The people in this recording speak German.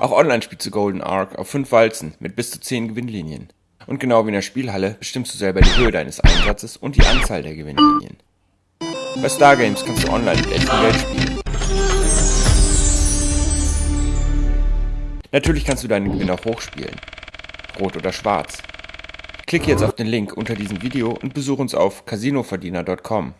Auch online spielst du Golden Ark auf 5 Walzen mit bis zu 10 Gewinnlinien. Und genau wie in der Spielhalle bestimmst du selber die Höhe deines Einsatzes und die Anzahl der Gewinnlinien. Bei Stargames kannst du online mit echtem Geld spielen. Natürlich kannst du deinen Gewinn auch hochspielen. Rot oder schwarz. Klicke jetzt auf den Link unter diesem Video und besuche uns auf casinoverdiener.com.